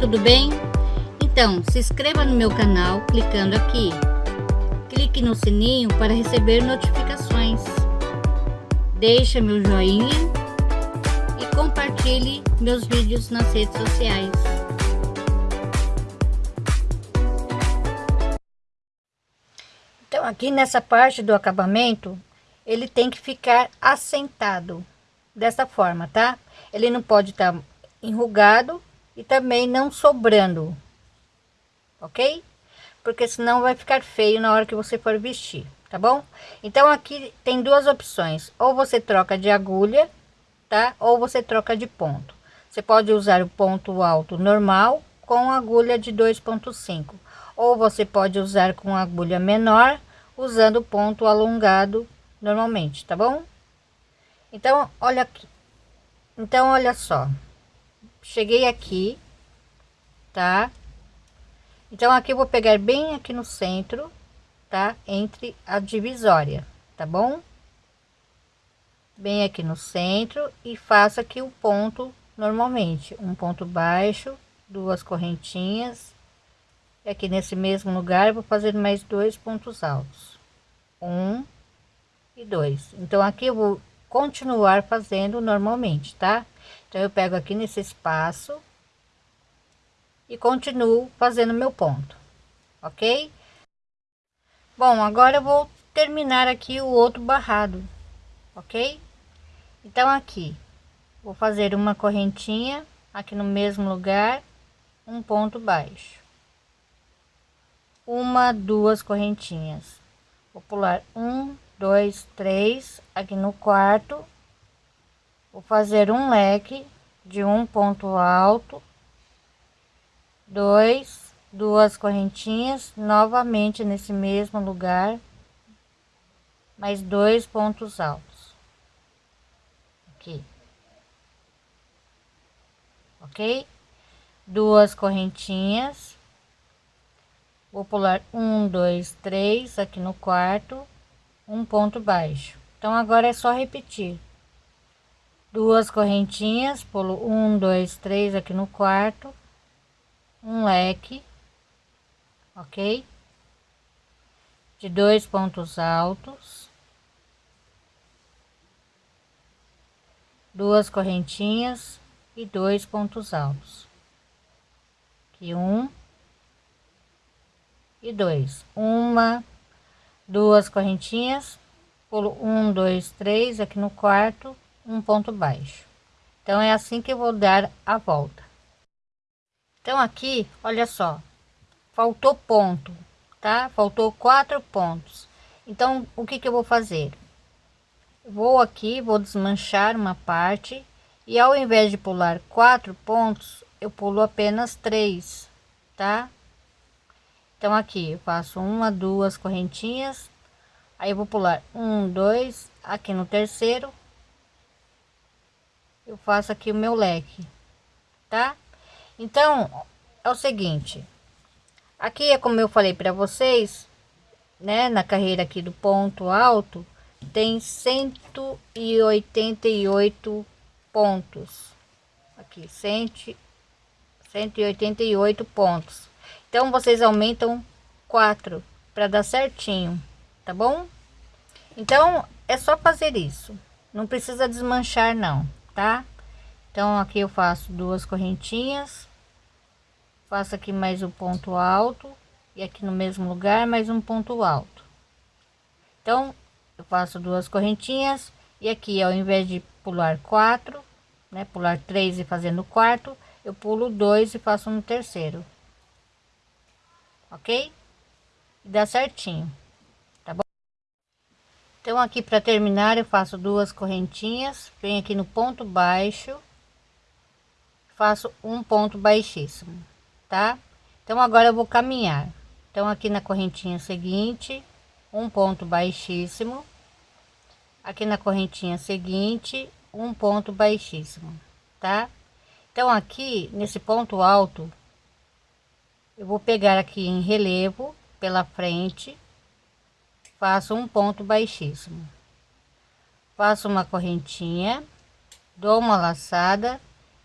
tudo bem? Então, se inscreva no meu canal clicando aqui. Clique no sininho para receber notificações. Deixe meu joinha e compartilhe meus vídeos nas redes sociais. Então, aqui nessa parte do acabamento, ele tem que ficar assentado dessa forma, tá? Ele não pode estar tá enrugado e também não sobrando, ok? Porque senão vai ficar feio na hora que você for vestir, tá bom? Então aqui tem duas opções, ou você troca de agulha, tá? Ou você troca de ponto. Você pode usar o ponto alto normal com agulha de 2.5, ou você pode usar com agulha menor, usando ponto alongado normalmente, tá bom? Então, olha aqui. Então, olha só cheguei aqui, tá? Então aqui eu vou pegar bem aqui no centro, tá? Entre a divisória, tá bom? Bem aqui no centro e faço aqui o ponto normalmente, um ponto baixo, duas correntinhas. E aqui nesse mesmo lugar vou fazer mais dois pontos altos. Um e dois. Então aqui eu vou continuar fazendo normalmente, tá? Então, eu pego aqui nesse espaço e continuo fazendo meu ponto, ok? Bom, agora eu vou terminar aqui o outro barrado, ok? Então, aqui, vou fazer uma correntinha aqui no mesmo lugar, um ponto baixo. Uma, duas correntinhas. Vou pular um, dois, três, aqui no quarto vou fazer um leque de um ponto alto dois duas correntinhas novamente nesse mesmo lugar mais dois pontos altos. Aqui. Ok? Duas correntinhas. Vou pular um dois três aqui no quarto um ponto baixo. Então agora é só repetir duas correntinhas, pulo um, dois, três aqui no quarto, um leque, ok? De dois pontos altos, duas correntinhas e dois pontos altos. Aqui um e dois, uma, duas correntinhas, pulo um, dois, três aqui no quarto um ponto baixo. Então é assim que eu vou dar a volta. Então aqui olha só faltou ponto tá? Faltou quatro pontos. Então o que que eu vou fazer? Vou aqui vou desmanchar uma parte e ao invés de pular quatro pontos eu pulo apenas três tá? Então aqui eu faço uma duas correntinhas. Aí vou pular um dois aqui no terceiro eu faço aqui o meu leque, tá? Então, é o seguinte, aqui é como eu falei para vocês, né, na carreira aqui do ponto alto, tem 188 pontos. Aqui, 100, 188 pontos. Então, vocês aumentam 4 para dar certinho, tá bom? Então, é só fazer isso. Não precisa desmanchar, não tá? Então aqui eu faço duas correntinhas, faço aqui mais um ponto alto e aqui no mesmo lugar mais um ponto alto. Então eu faço duas correntinhas e aqui ao invés de pular quatro, né, pular três e fazendo quarto, eu pulo dois e faço no terceiro. OK? dá certinho. Então aqui para terminar eu faço duas correntinhas, venho aqui no ponto baixo, faço um ponto baixíssimo, tá? Então agora eu vou caminhar. Então aqui na correntinha seguinte, um ponto baixíssimo, aqui na correntinha seguinte, um ponto baixíssimo, tá? Então aqui nesse ponto alto, eu vou pegar aqui em relevo pela frente faço um ponto baixíssimo faço uma correntinha dou uma laçada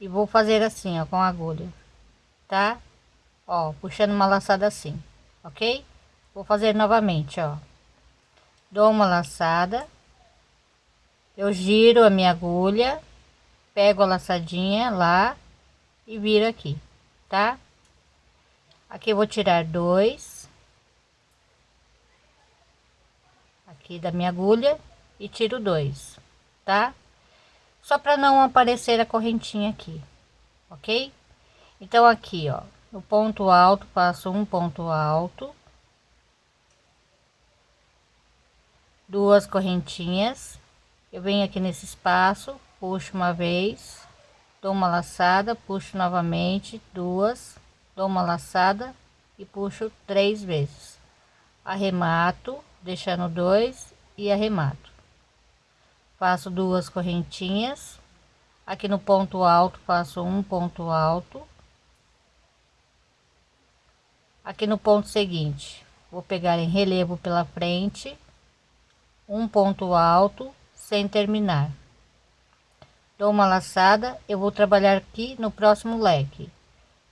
e vou fazer assim ó com a agulha tá? Ó, puxando uma laçada assim, ok? Vou fazer novamente, ó. Dou uma laçada. Eu giro a minha agulha, pego a laçadinha lá e viro aqui, tá? Aqui vou tirar dois. Aqui da minha agulha e tiro dois, tá? Só para não aparecer a correntinha aqui, ok? Então aqui, ó, no ponto alto, passo um ponto alto. Duas correntinhas. Eu venho aqui nesse espaço, puxo uma vez, dou uma laçada, puxo novamente, duas, dou uma laçada e puxo três vezes. Arremato, deixando dois e arremato. Faço duas correntinhas. Aqui no ponto alto, faço um ponto alto. Aqui no ponto seguinte, vou pegar em relevo pela frente, um ponto alto, sem terminar. Dou uma laçada, eu vou trabalhar aqui no próximo leque.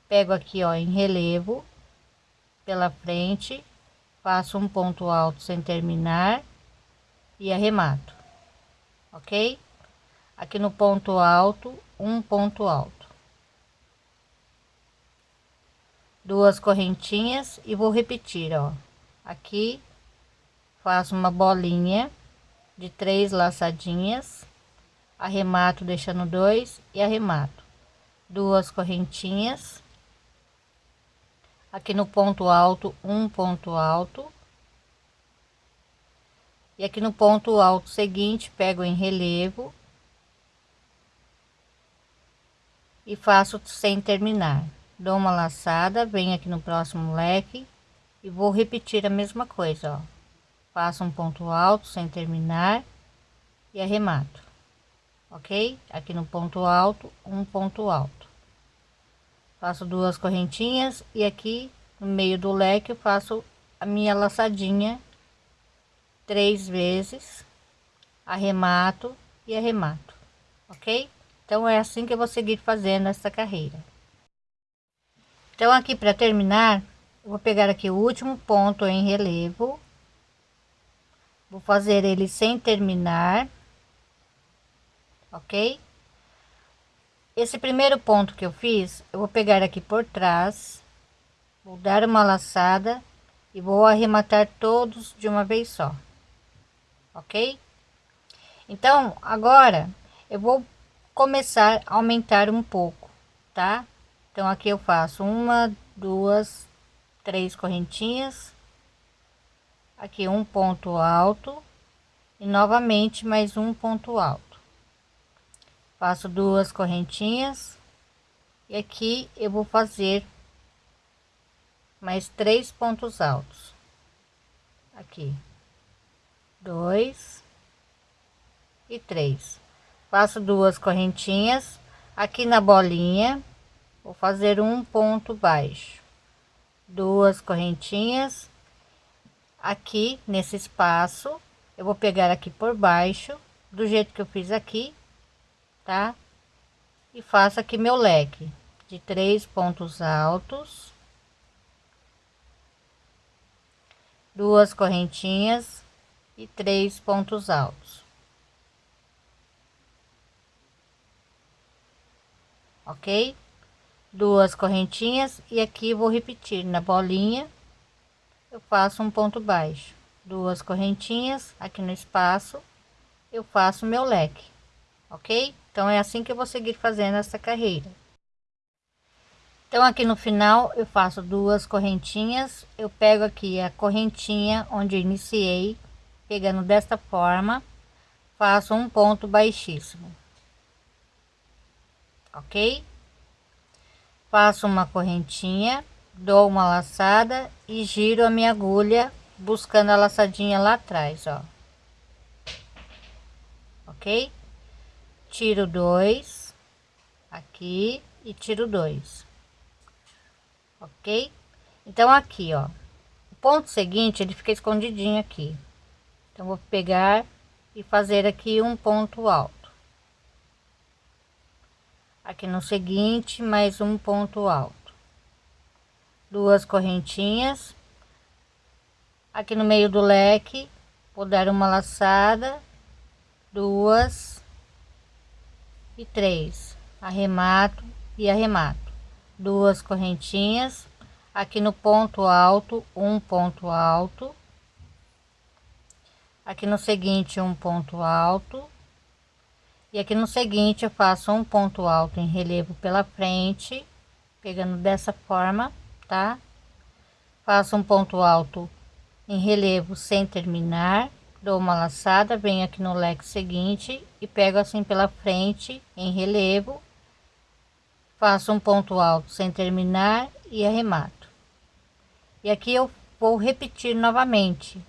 Pego aqui, ó, em relevo pela frente, faço um ponto alto sem terminar e arremato, ok? Aqui no ponto alto, um ponto alto. Duas correntinhas e vou repetir, ó. Aqui faço uma bolinha de três laçadinhas, arremato deixando dois e arremato. Duas correntinhas aqui no ponto alto um ponto alto. E aqui no ponto alto seguinte pego em relevo. E faço sem terminar. Dou uma laçada venho aqui no próximo leque e vou repetir a mesma coisa ó. Faço um ponto alto sem terminar e arremato. Ok? Aqui no ponto alto um ponto alto faço duas correntinhas e aqui no meio do leque eu faço a minha laçadinha três vezes arremato e arremato ok? Então é assim que eu vou seguir fazendo essa carreira. Então aqui para terminar vou pegar aqui o último ponto em relevo. Vou fazer ele sem terminar ok esse primeiro ponto que eu fiz eu vou pegar aqui por trás vou dar uma laçada e vou arrematar todos de uma vez só ok? Então agora eu vou começar a aumentar um pouco tá? Então aqui eu faço uma duas três correntinhas. Aqui um ponto alto e novamente mais um ponto alto faço duas correntinhas. E aqui eu vou fazer mais três pontos altos. Aqui. Dois. E três. Faço duas correntinhas. Aqui na bolinha vou fazer um ponto baixo. Duas correntinhas. Aqui nesse espaço eu vou pegar aqui por baixo do jeito que eu fiz aqui tá? E faço aqui meu leque de três pontos altos, duas correntinhas e três pontos altos. Ok? Duas correntinhas e aqui vou repetir na bolinha, eu faço um ponto baixo, duas correntinhas aqui no espaço, eu faço meu leque, ok? Então é assim que eu vou seguir fazendo essa carreira. Então aqui no final eu faço duas correntinhas, eu pego aqui a correntinha onde iniciei, pegando desta forma, faço um ponto baixíssimo. OK? Faço uma correntinha, dou uma laçada e giro a minha agulha buscando a laçadinha lá atrás, ó. OK? Tiro dois aqui e tiro dois ok? Então aqui ó o ponto seguinte ele fica escondidinho aqui. Então vou pegar e fazer aqui um ponto alto. Aqui no seguinte mais um ponto alto. Duas correntinhas. Aqui no meio do leque vou dar uma laçada. Duas e três arremato e arremato. Duas correntinhas aqui no ponto alto um ponto alto. Aqui no seguinte um ponto alto. E aqui no seguinte eu faço um ponto alto em relevo pela frente pegando dessa forma tá? Faço um ponto alto em relevo sem terminar dou uma laçada venho aqui no leque seguinte e pego assim pela frente em relevo faço um ponto alto sem terminar e arremato. E aqui eu vou repetir novamente